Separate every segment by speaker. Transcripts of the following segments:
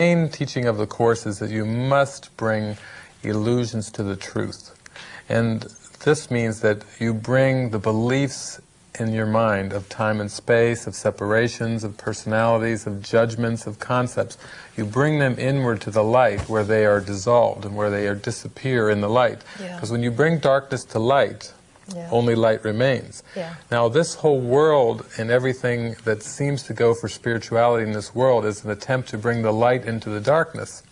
Speaker 1: main teaching of the Course is that you must bring illusions to the truth. And this means that you bring the beliefs in your mind of time and space, of separations, of personalities, of judgments, of concepts. You bring them inward to the light where they are dissolved and where they are disappear in the light. Because
Speaker 2: Yeah.
Speaker 1: when you bring darkness to light,
Speaker 2: Yeah.
Speaker 1: only light remains.
Speaker 2: Yeah.
Speaker 1: Now this whole world and everything that seems to go for spirituality in this world is an attempt to bring the light into the darkness.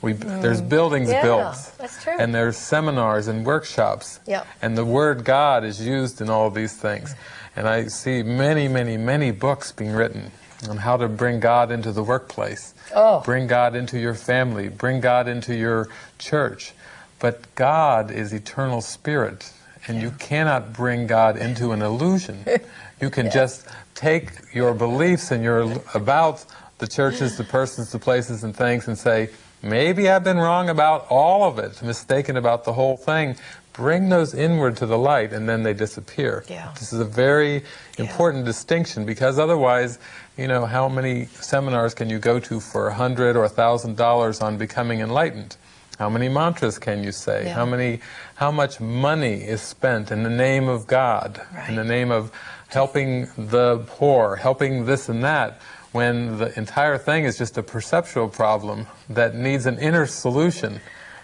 Speaker 1: We, There's buildings
Speaker 2: Mm. Yeah,
Speaker 1: built, and there's seminars and workshops,
Speaker 2: Yep.
Speaker 1: and the word God is used in all these things. And I see many, many, many books being written on how to bring God into the workplace,
Speaker 2: Oh.
Speaker 1: bring God into your family, bring God into your church. But God is eternal spirit, and you cannot bring God into an illusion. You can just take your beliefs and your about the churches, the persons, the places, and things, and say, maybe I've been wrong about all of it, mistaken about the whole thing. Bring those inward to the light, and then they disappear.
Speaker 2: Yeah.
Speaker 1: This is a very important distinction because otherwise, you know, how many seminars can you go to for a hundred or a thousand dollars on becoming enlightened? How many mantras can you say?
Speaker 2: Yeah.
Speaker 1: How many, how much money is spent in the name of God, in the name of helping the poor, helping this and that, when the entire thing is just a perceptual problem that needs an inner solution,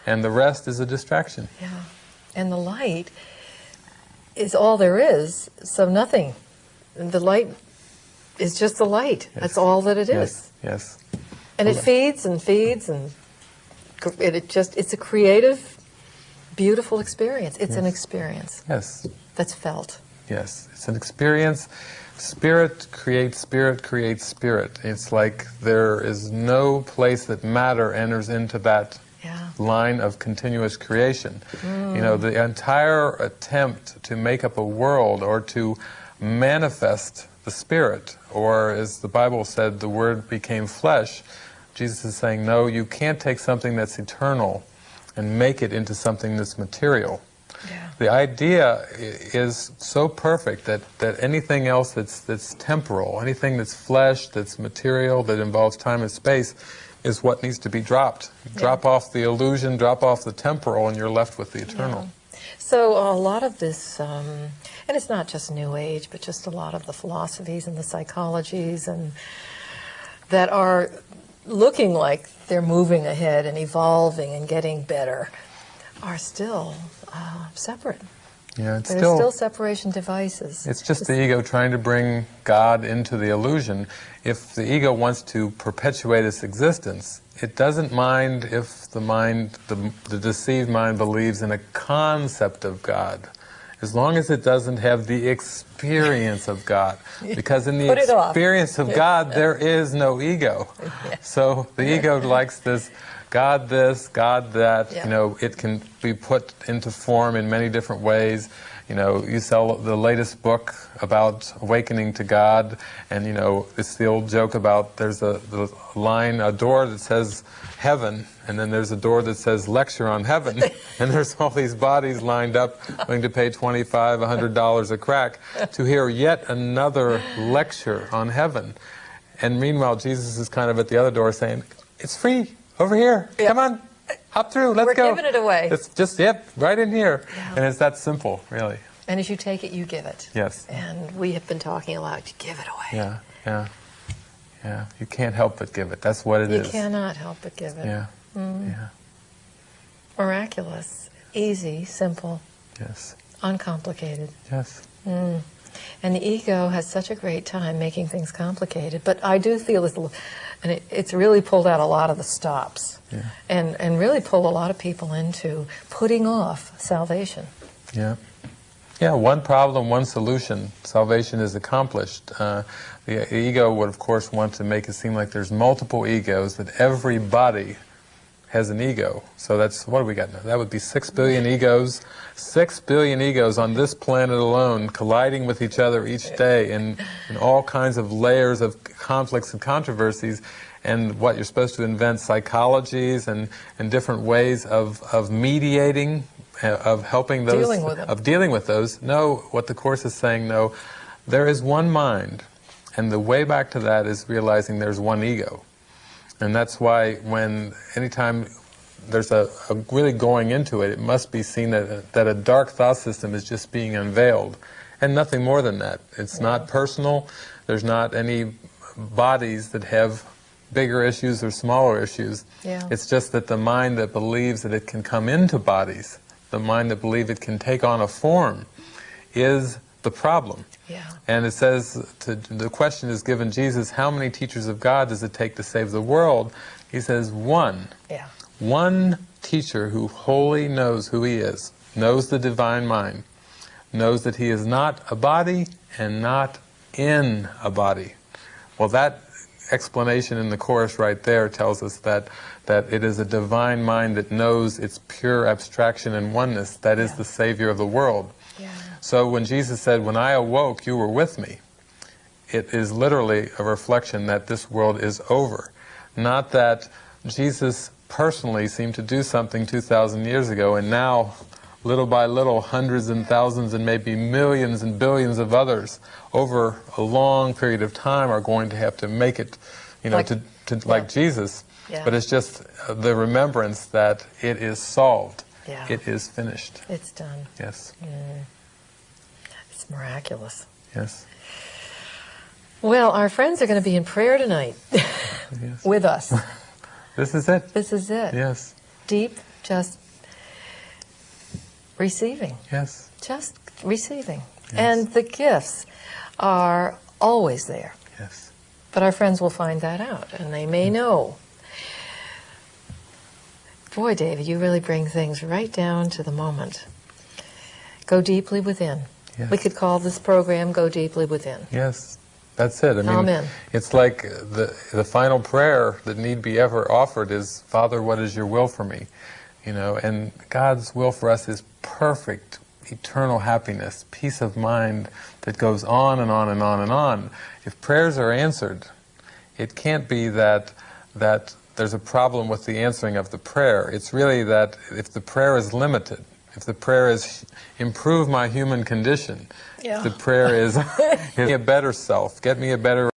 Speaker 1: and the rest is a distraction.
Speaker 2: Yeah. And the light is all there is, so nothing. The light is just the light.
Speaker 1: Yes.
Speaker 2: That's all that it is.
Speaker 1: Yes, yes.
Speaker 2: And it feeds and feeds and it, just it's a creative beautiful experience. It's an experience
Speaker 1: Yes,
Speaker 2: that's felt.
Speaker 1: yes. It's an experience. Spirit creates spirit creates spirit. It's like there is no place that matter enters into that
Speaker 2: Yeah.
Speaker 1: line of continuous creation. Mm. You know, the entire attempt to make up a world or to manifest the Spirit, or as the Bible said, the Word became flesh, Jesus is saying, no, you can't take something that's eternal and make it into something that's material.
Speaker 2: Yeah.
Speaker 1: The idea is so perfect that, that anything else that's, that's temporal, anything that's flesh, that's material, that involves time and space, is what needs to be dropped. Drop off the illusion, drop off the temporal, and you're left with the eternal.
Speaker 2: So a lot of this, um, and it's not just New Age, but just a lot of the philosophies and the psychologies and that are looking like they're moving ahead and evolving and getting better, are still uh, separate.
Speaker 1: Yeah, it's still,
Speaker 2: still separation devices.
Speaker 1: it's just the ego trying to bring God into the illusion. If the ego wants to perpetuate its existence, it doesn't mind if the mind, the, the deceived mind, believes in a concept of God, as long as it doesn't have the experience of God. Because in the
Speaker 2: it off.
Speaker 1: experience of God, there is no ego. So the ego likes this God this, God that,
Speaker 2: Yeah.
Speaker 1: you know, it can be put into form in many different ways. You know, you sell the latest book about awakening to God, and you know, it's the old joke about there's a the line, a door that says heaven, and then there's a door that says lecture on heaven, and there's all these bodies lined up willing to pay $25, 100 dollars a crack to hear yet another lecture on heaven. And meanwhile, Jesus is kind of at the other door saying, "It's free over here.
Speaker 2: Yeah.
Speaker 1: Come on, hop through. Let's
Speaker 2: We're
Speaker 1: go."
Speaker 2: giving it away.
Speaker 1: It's just yep, right in here,
Speaker 2: Yeah.
Speaker 1: and it's that simple, really.
Speaker 2: And as you take it, you give it.
Speaker 1: Yes.
Speaker 2: And we have been talking a lot. You give it away.
Speaker 1: Yeah, yeah, yeah. You can't help but give it. That's what it
Speaker 2: You
Speaker 1: is.
Speaker 2: cannot help but give it.
Speaker 1: Yeah, mm-hmm. yeah,
Speaker 2: Miraculous, easy, simple,
Speaker 1: yes,
Speaker 2: uncomplicated.
Speaker 1: yes. Mm.
Speaker 2: And the ego has such a great time making things complicated. But I do feel it's, and it, it's really pulled out a lot of the stops,
Speaker 1: Yeah.
Speaker 2: and and really pulled a lot of people into putting off salvation.
Speaker 1: Yeah. Yeah, one problem, one solution. Salvation is accomplished. Uh, the, the ego would, of course, want to make it seem like there's multiple egos, that everybody has an ego. So that's, what do we got now? That would be six billion egos. Six billion egos on this planet alone colliding with each other each day in, in all kinds of layers of conflicts and controversies. And what you're supposed to invent psychologies and, and different ways of, of mediating, uh, of helping those,
Speaker 2: Dealing
Speaker 1: of dealing with those. No, what the Course is saying, no, there is one mind. And the way back to that is realizing there's one ego. And that's why when anytime there's a, a really going into it, it must be seen that, that a dark thought system is just being unveiled. And nothing more than that. It's not personal. There's not any bodies that have bigger issues or smaller issues.
Speaker 2: Yeah.
Speaker 1: It's just that the mind that believes that it can come into bodies, the mind that believes it can take on a form, is the problem.
Speaker 2: Yeah.
Speaker 1: And it says, to, the question is given Jesus, how many teachers of God does it take to save the world? He says, one.
Speaker 2: Yeah.
Speaker 1: One teacher who wholly knows who he is, knows the divine mind, knows that he is not a body and not in a body. Well, that explanation in the Course right there tells us that, that it is a divine mind that knows its pure abstraction and oneness that is
Speaker 2: Yeah.
Speaker 1: the Savior of the world.
Speaker 2: Yeah.
Speaker 1: So when Jesus said, When I awoke, you were with me, it is literally a reflection that this world is over. Not that Jesus personally seemed to do something 2,000 years ago, and now, little by little, hundreds and thousands and maybe millions and billions of others over a long period of time are going to have to make it, you know,
Speaker 2: Like-
Speaker 1: to, to like Jesus.
Speaker 2: Yeah.
Speaker 1: But it's just uh, the remembrance that it is solved.
Speaker 2: Yeah.
Speaker 1: It is finished.
Speaker 2: It's done.
Speaker 1: Yes.
Speaker 2: It's miraculous.
Speaker 1: Yes.
Speaker 2: Well, our friends are going to be in prayer tonight
Speaker 1: Yes.
Speaker 2: with us.
Speaker 1: This is it.
Speaker 2: This is it.
Speaker 1: Yes.
Speaker 2: Deep, just receiving.
Speaker 1: Yes.
Speaker 2: Just receiving. And the gifts are always there.
Speaker 1: Yes.
Speaker 2: But our friends will find that out, and they may mm. know. Boy, David, you really bring things right down to the moment. Go deeply within.
Speaker 1: Yes.
Speaker 2: We could call this program Go Deeply Within.
Speaker 1: Yes. That's it. I mean,
Speaker 2: Amen.
Speaker 1: it's like the the final prayer that need be ever offered is, Father, what is your will for me? You know, and God's will for us is perfect, eternal happiness, peace of mind that goes on and on and on and on. If prayers are answered, it can't be that that there's a problem with the answering of the prayer. It's really that if the prayer is limited, if the prayer is improve my human condition,
Speaker 2: Yeah.
Speaker 1: if the prayer is get me a better self, get me a better